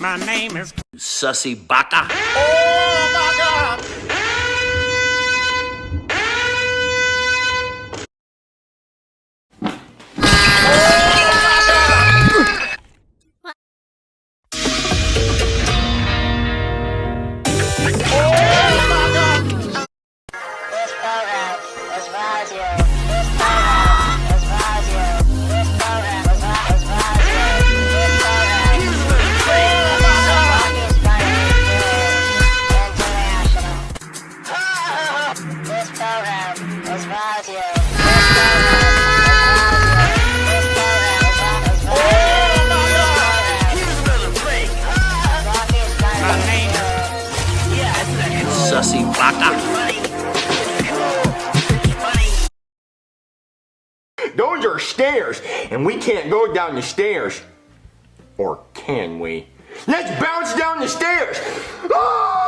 My name is Sussy baka. Oh my god! Oh my god. Oh my god. This program is brought to you. Sussy baka. Those are stairs, and we can't go down the stairs. Or can we? Let's bounce down the stairs! Oh!